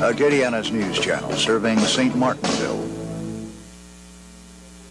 Uh, A Acadiana's news channel serving St. Martinville.